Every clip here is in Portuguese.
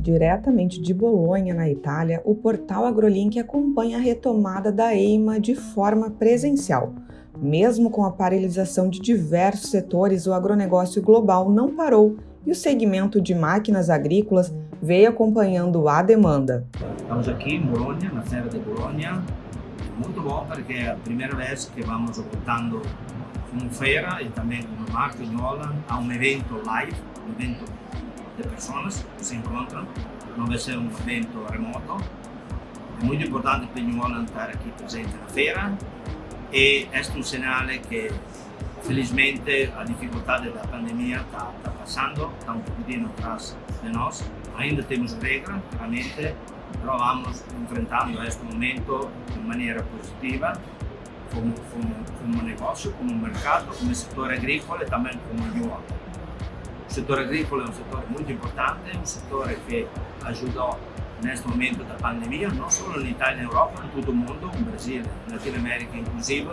Diretamente de Bolonha, na Itália, o portal AgroLink acompanha a retomada da EIMA de forma presencial. Mesmo com a paralisação de diversos setores, o agronegócio global não parou e o segmento de máquinas agrícolas veio acompanhando a demanda. Estamos aqui em Bolonha, na feira de Bolonha. Muito bom porque é a primeira vez que vamos voltando como feira e também como marca em Holland a um evento live, um evento de pessoas que se encontram, não vai ser um evento remoto. É muito importante para New estar aqui presente na feira e é um sinal que felizmente a dificuldade da pandemia está, está passando, está um pouquinho atrás de nós. Ainda temos regras, claramente, però vamos enfrentando este momento de maneira positiva como, como, como negócio, como mercado, como setor agrícola e também como New Holland. O setor agrícola é um setor muito importante, um setor que ajudou neste momento da pandemia, não só na Itália e na Europa, em todo o mundo, no Brasil, na Latinoamérica inclusive,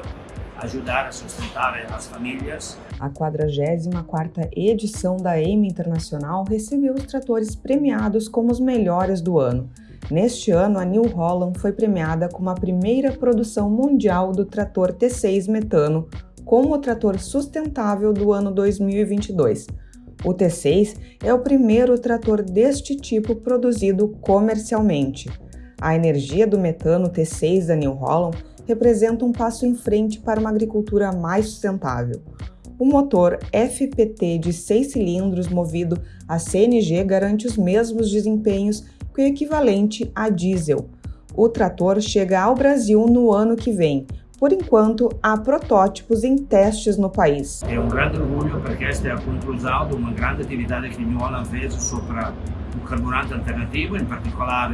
ajudar a sustentar as famílias. A 44ª edição da EIMA Internacional recebeu os tratores premiados como os melhores do ano. Neste ano, a New Holland foi premiada como a primeira produção mundial do trator T6 metano como o trator sustentável do ano 2022. O T6 é o primeiro trator deste tipo produzido comercialmente. A energia do metano T6 da New Holland representa um passo em frente para uma agricultura mais sustentável. O motor FPT de 6 cilindros movido a CNG garante os mesmos desempenhos que o equivalente a diesel. O trator chega ao Brasil no ano que vem. Por enquanto, há protótipos em testes no país. É um grande orgulho porque esta é a conclusão de uma grande atividade que a Holland fez sobre o carburante alternativo, em particular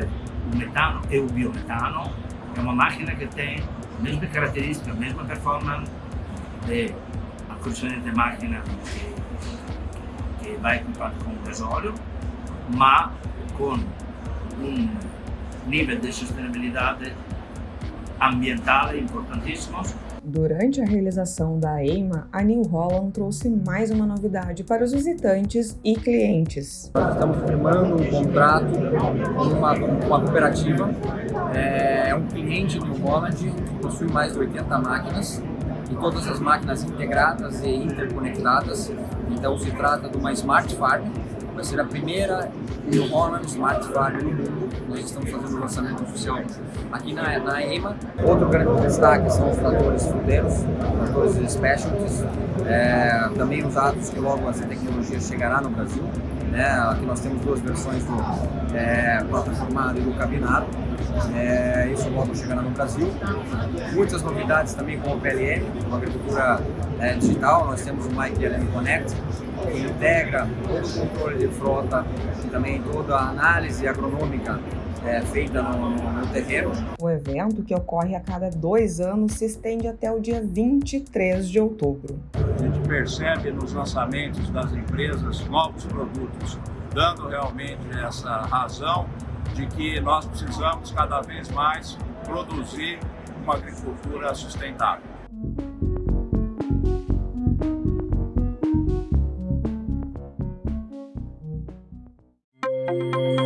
o metano e o biometano. É uma máquina que tem a mesma característica, a mesma performance de a precedente máquina que, que vai equipada com gasóleo, mas com um nível de sustentabilidade ambiental importantíssimo. Durante a realização da EIMA, a New Holland trouxe mais uma novidade para os visitantes e clientes. Estamos firmando um contrato com uma, uma cooperativa, é, é um cliente New Holland que possui mais de 80 máquinas e todas as máquinas integradas e interconectadas. Então se trata de uma Smart Farm, vai ser a primeira New Holland Smart Farm no mundo. Nós estamos fazendo o lançamento oficial aqui na, na EMA. Outro grande destaque são os tratores fruteiros, tratores specialties, é, também usados que logo essa tecnologia chegará no Brasil. Né? Aqui nós temos duas versões do é, plataformado e do cabinado. É, isso logo chegará no Brasil. Muitas novidades também com o PLM, com a agricultura é, digital. Nós temos o MyPLM Connect, que integra todo o controle de frota e também toda a análise agronômica é, feita no, no, no, terreno. O evento, que ocorre a cada dois anos, se estende até o dia 23 de outubro. A gente percebe nos lançamentos das empresas novos produtos, dando realmente essa razão de que nós precisamos cada vez mais produzir uma agricultura sustentável. Música